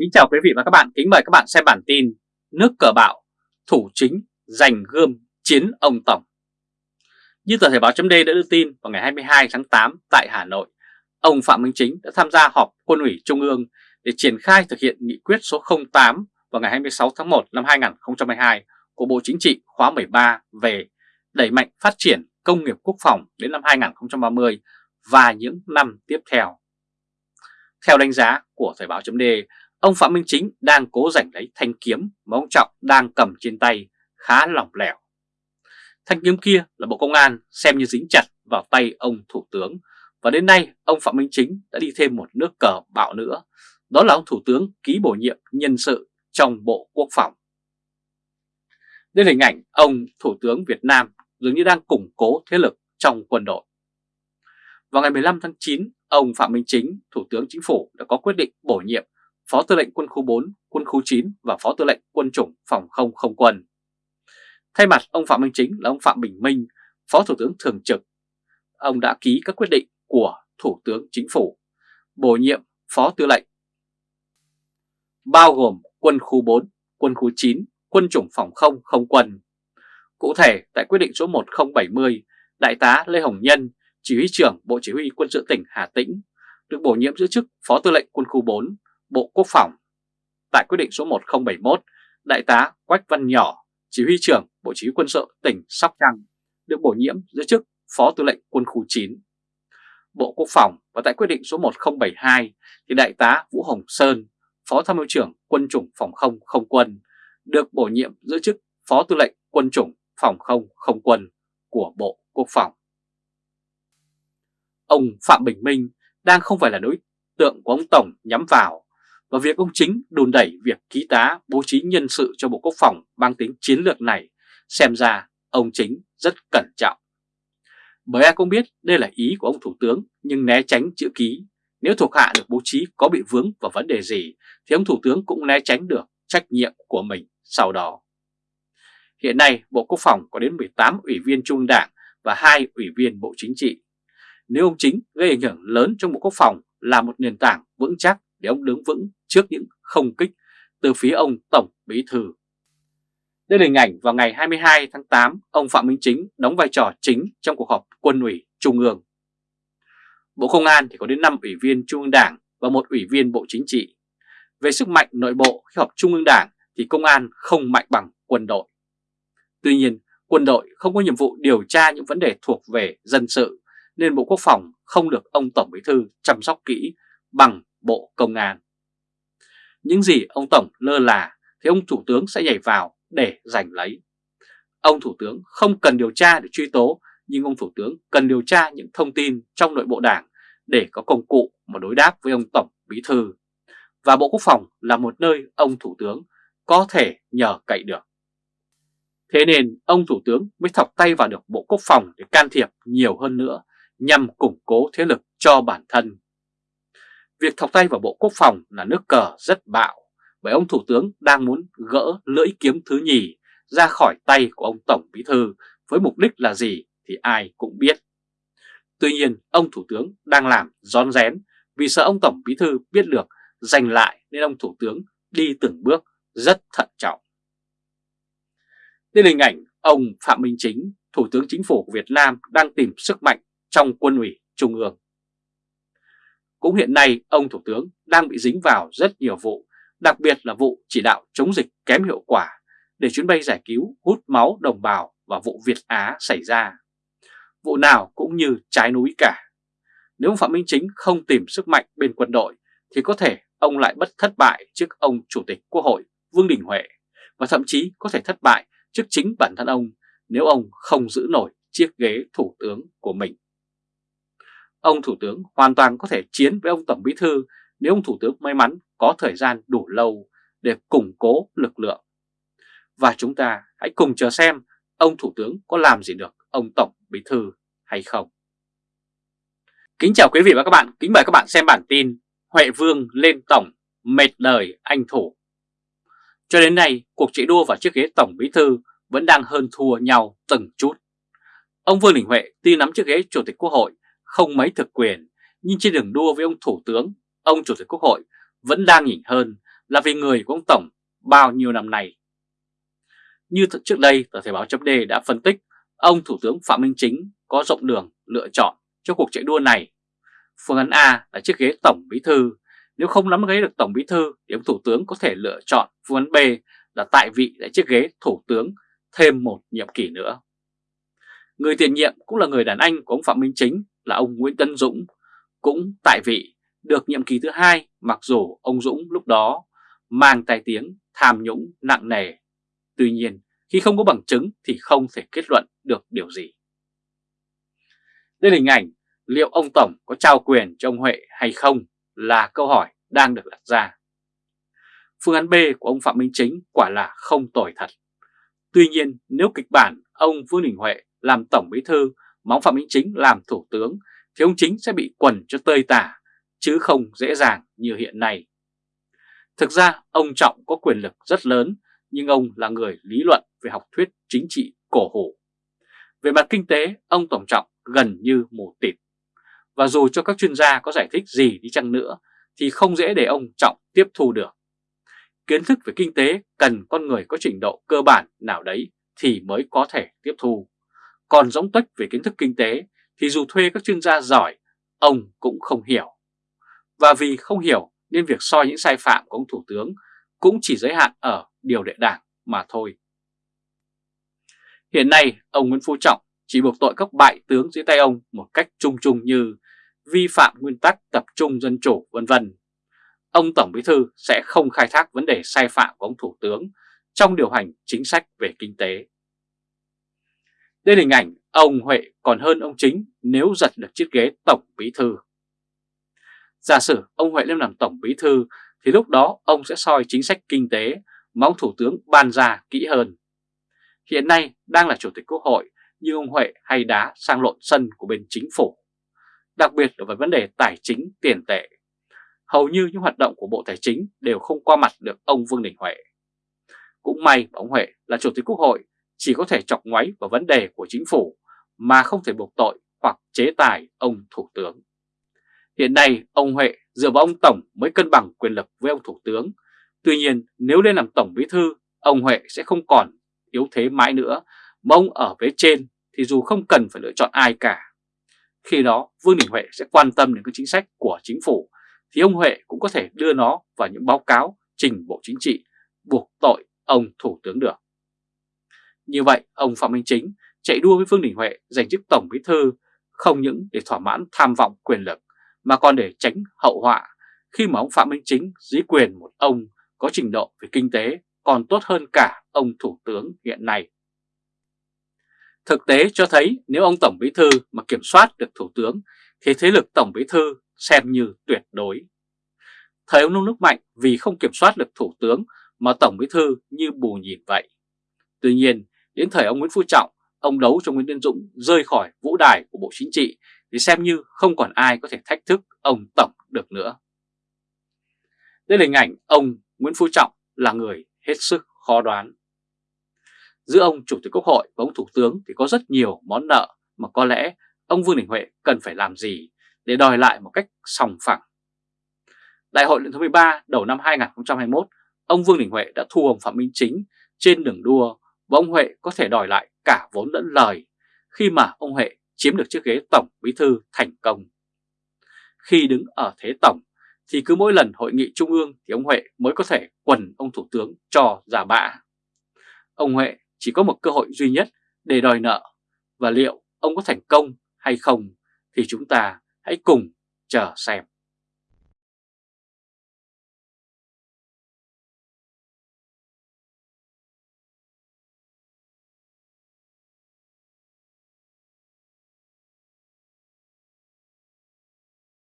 Kính chào quý vị và các bạn, kính mời các bạn xem bản tin Nước cờ bạo, thủ chính giành gươm chiến ông Tổng Như tờ Thể báo chấm đã đưa tin vào ngày 22 tháng 8 tại Hà Nội Ông Phạm Minh Chính đã tham gia họp quân ủy Trung ương để triển khai thực hiện nghị quyết số 08 vào ngày 26 tháng 1 năm 2022 của Bộ Chính trị khóa 13 về đẩy mạnh phát triển công nghiệp quốc phòng đến năm 2030 và những năm tiếp theo. Theo đánh giá của Thời báo chấm ông Phạm Minh Chính đang cố giành lấy thanh kiếm mà ông Trọng đang cầm trên tay khá lỏng lẻo. Thanh kiếm kia là Bộ Công an xem như dính chặt vào tay ông Thủ tướng và đến nay ông Phạm Minh Chính đã đi thêm một nước cờ bạo nữa, đó là ông Thủ tướng ký bổ nhiệm nhân sự trong Bộ Quốc phòng. Đây là hình ảnh ông Thủ tướng Việt Nam dường như đang củng cố thế lực trong quân đội. Vào ngày 15 tháng 9, ông Phạm Minh Chính, Thủ tướng Chính phủ đã có quyết định bổ nhiệm Phó Tư lệnh Quân khu 4, Quân khu 9 và Phó Tư lệnh Quân chủng Phòng không không quân. Thay mặt ông Phạm Minh Chính là ông Phạm Bình Minh, Phó Thủ tướng Thường trực. Ông đã ký các quyết định của Thủ tướng Chính phủ, bổ nhiệm Phó Tư lệnh, bao gồm Quân khu 4, Quân khu 9, Quân chủng Phòng không không quân. Cụ thể, tại quyết định số 1070, Đại tá Lê Hồng Nhân, Chỉ huy trưởng Bộ Chỉ huy Quân sự tỉnh Hà Tĩnh, được bổ nhiệm giữ chức Phó Tư lệnh Quân khu 4, Bộ Quốc phòng. Tại quyết định số 1071, Đại tá Quách Văn Nhỏ, Chỉ huy trưởng Bộ Chỉ huy Quân sự tỉnh Sóc Trăng, được bổ nhiệm giữ chức Phó Tư lệnh Quân khu 9. Bộ Quốc phòng và tại quyết định số 1072 thì Đại tá Vũ Hồng Sơn, Phó Tham mưu trưởng Quân chủng Phòng không không quân, được bổ nhiệm giữ chức Phó Tư lệnh Quân chủng Phòng không không quân của Bộ Quốc phòng. Ông Phạm Bình Minh đang không phải là đối tượng của ông Tổng nhắm vào và việc ông Chính đùn đẩy việc ký tá bố trí nhân sự cho Bộ Quốc phòng mang tính chiến lược này, xem ra ông Chính rất cẩn trọng. Bởi ai cũng biết đây là ý của ông Thủ tướng, nhưng né tránh chữ ký. Nếu thuộc hạ được bố trí có bị vướng vào vấn đề gì, thì ông Thủ tướng cũng né tránh được trách nhiệm của mình sau đó. Hiện nay, Bộ Quốc phòng có đến 18 ủy viên trung đảng và 2 ủy viên Bộ Chính trị. Nếu ông Chính gây ảnh hưởng lớn trong Bộ Quốc phòng là một nền tảng vững chắc để ông đứng vững trước những không kích từ phía ông Tổng Bí Thư. Đây là hình ảnh vào ngày 22 tháng 8, ông Phạm Minh Chính đóng vai trò chính trong cuộc họp quân ủy Trung ương. Bộ Công an thì có đến 5 ủy viên Trung ương Đảng và một ủy viên Bộ Chính trị. Về sức mạnh nội bộ khi họp Trung ương Đảng thì công an không mạnh bằng quân đội. Tuy nhiên, quân đội không có nhiệm vụ điều tra những vấn đề thuộc về dân sự, nên Bộ Quốc phòng không được ông Tổng Bí Thư chăm sóc kỹ bằng Bộ Công an. Những gì ông Tổng lơ là thì ông Thủ tướng sẽ nhảy vào để giành lấy. Ông Thủ tướng không cần điều tra để truy tố, nhưng ông Thủ tướng cần điều tra những thông tin trong nội bộ đảng để có công cụ mà đối đáp với ông Tổng Bí Thư. Và Bộ Quốc phòng là một nơi ông Thủ tướng có thể nhờ cậy được. Thế nên ông Thủ tướng mới thọc tay vào được Bộ Quốc phòng để can thiệp nhiều hơn nữa nhằm củng cố thế lực cho bản thân. Việc thọc tay vào Bộ Quốc phòng là nước cờ rất bạo bởi ông Thủ tướng đang muốn gỡ lưỡi kiếm thứ nhì ra khỏi tay của ông Tổng Bí Thư với mục đích là gì thì ai cũng biết. Tuy nhiên ông Thủ tướng đang làm rón rén vì sợ ông Tổng Bí Thư biết được giành lại nên ông Thủ tướng đi từng bước rất thận trọng. Đây là hình ảnh ông Phạm Minh Chính, Thủ tướng Chính phủ của Việt Nam đang tìm sức mạnh trong quân ủy Trung ương. Cũng hiện nay ông Thủ tướng đang bị dính vào rất nhiều vụ, đặc biệt là vụ chỉ đạo chống dịch kém hiệu quả để chuyến bay giải cứu hút máu đồng bào và vụ Việt Á xảy ra. Vụ nào cũng như trái núi cả. Nếu Phạm Minh Chính không tìm sức mạnh bên quân đội thì có thể ông lại bất thất bại trước ông Chủ tịch Quốc hội Vương Đình Huệ và thậm chí có thể thất bại trước chính bản thân ông nếu ông không giữ nổi chiếc ghế thủ tướng của mình. Ông Thủ tướng hoàn toàn có thể chiến với ông Tổng Bí Thư nếu ông Thủ tướng may mắn có thời gian đủ lâu để củng cố lực lượng. Và chúng ta hãy cùng chờ xem ông Thủ tướng có làm gì được ông Tổng Bí Thư hay không. Kính chào quý vị và các bạn, kính mời các bạn xem bản tin Huệ Vương lên Tổng, mệt đời anh Thủ. Cho đến nay, cuộc chạy đua vào chiếc ghế Tổng Bí Thư vẫn đang hơn thua nhau từng chút. Ông Vương Đình Huệ tuy nắm chiếc ghế Chủ tịch Quốc hội không mấy thực quyền, nhưng trên đường đua với ông Thủ tướng, ông Chủ tịch Quốc hội vẫn đang nhỉnh hơn là vì người của ông Tổng bao nhiêu năm nay. Như trước đây, tờ Thời báo chấm đề đã phân tích ông Thủ tướng Phạm Minh Chính có rộng đường lựa chọn cho cuộc chạy đua này. Phương án A là chiếc ghế Tổng Bí Thư, nếu không nắm ghế được Tổng Bí Thư thì ông Thủ tướng có thể lựa chọn phương án B là tại vị tại chiếc ghế Thủ tướng thêm một nhiệm kỳ nữa. Người tiền nhiệm cũng là người đàn anh của ông Phạm Minh Chính là ông Nguyễn Tân Dũng, cũng tại vị được nhiệm kỳ thứ hai mặc dù ông Dũng lúc đó mang tai tiếng tham nhũng nặng nề. Tuy nhiên, khi không có bằng chứng thì không thể kết luận được điều gì. Đây là hình ảnh liệu ông Tổng có trao quyền cho ông Huệ hay không là câu hỏi đang được đặt ra. Phương án B của ông Phạm Minh Chính quả là không tồi thật. Tuy nhiên nếu kịch bản ông Vương Đình Huệ làm Tổng Bí Thư mà ông Phạm Minh Chính làm Thủ tướng thì ông Chính sẽ bị quần cho tơi tả chứ không dễ dàng như hiện nay. Thực ra ông Trọng có quyền lực rất lớn nhưng ông là người lý luận về học thuyết chính trị cổ hủ. Về mặt kinh tế, ông Tổng Trọng gần như mù tịt. Và dù cho các chuyên gia có giải thích gì đi chăng nữa thì không dễ để ông Trọng tiếp thu được. Kiến thức về kinh tế cần con người có trình độ cơ bản nào đấy thì mới có thể tiếp thu. Còn rỗng tuếch về kiến thức kinh tế thì dù thuê các chuyên gia giỏi, ông cũng không hiểu. Và vì không hiểu nên việc soi những sai phạm của ông Thủ tướng cũng chỉ giới hạn ở điều lệ đảng mà thôi. Hiện nay, ông Nguyễn Phú Trọng chỉ buộc tội các bại tướng dưới tay ông một cách chung chung như vi phạm nguyên tắc tập trung dân chủ vân vân. Ông Tổng Bí Thư sẽ không khai thác vấn đề sai phạm của ông Thủ tướng trong điều hành chính sách về kinh tế. Đây là hình ảnh ông Huệ còn hơn ông Chính nếu giật được chiếc ghế Tổng Bí Thư. Giả sử ông Huệ lên làm Tổng Bí Thư thì lúc đó ông sẽ soi chính sách kinh tế mà ông Thủ tướng ban ra kỹ hơn. Hiện nay đang là Chủ tịch Quốc hội nhưng ông Huệ hay đá sang lộn sân của bên chính phủ, đặc biệt là về vấn đề tài chính tiền tệ. Hầu như những hoạt động của Bộ Tài chính đều không qua mặt được ông Vương Đình Huệ. Cũng may ông Huệ là Chủ tịch Quốc hội chỉ có thể chọc ngoáy vào vấn đề của chính phủ mà không thể buộc tội hoặc chế tài ông Thủ tướng. Hiện nay ông Huệ dựa vào ông Tổng mới cân bằng quyền lực với ông Thủ tướng. Tuy nhiên nếu lên làm Tổng Bí Thư, ông Huệ sẽ không còn yếu thế mãi nữa, mà ông ở phía trên thì dù không cần phải lựa chọn ai cả. Khi đó Vương Đình Huệ sẽ quan tâm đến các chính sách của chính phủ, thì ông Huệ cũng có thể đưa nó vào những báo cáo trình Bộ Chính trị buộc tội ông Thủ tướng được. Như vậy, ông Phạm Minh Chính chạy đua với Vương Đình Huệ giành chức Tổng Bí Thư không những để thỏa mãn tham vọng quyền lực mà còn để tránh hậu họa khi mà ông Phạm Minh Chính dưới quyền một ông có trình độ về kinh tế còn tốt hơn cả ông Thủ tướng hiện nay. Thực tế cho thấy nếu ông Tổng Bí Thư mà kiểm soát được Thủ tướng thì thế lực Tổng Bí Thư xem như tuyệt đối. Thời ông nông nước mạnh vì không kiểm soát được Thủ tướng mà Tổng Bí Thư như bù nhìn vậy. Tuy nhiên, đến thời ông Nguyễn Phú Trọng, ông đấu cho Nguyễn Tiến Dũng rơi khỏi vũ đài của Bộ Chính trị thì xem như không còn ai có thể thách thức ông Tổng được nữa. Đây là hình ảnh ông Nguyễn Phú Trọng là người hết sức khó đoán. Giữa ông Chủ tịch Quốc hội và ông Thủ tướng thì có rất nhiều món nợ mà có lẽ ông Vương Đình Huệ cần phải làm gì để đòi lại một cách sòng phẳng. Đại hội lần thứ 13 đầu năm 2021, ông Vương Đình Huệ đã thu ông Phạm Minh Chính trên đường đua và ông Huệ có thể đòi lại cả vốn lẫn lời khi mà ông Huệ chiếm được chiếc ghế Tổng Bí Thư thành công. Khi đứng ở thế Tổng, thì cứ mỗi lần hội nghị trung ương thì ông Huệ mới có thể quần ông Thủ tướng cho giả bạ. Ông Huệ chỉ có một cơ hội duy nhất để đòi nợ và liệu ông có thành công hay không thì chúng ta hãy cùng chờ xem.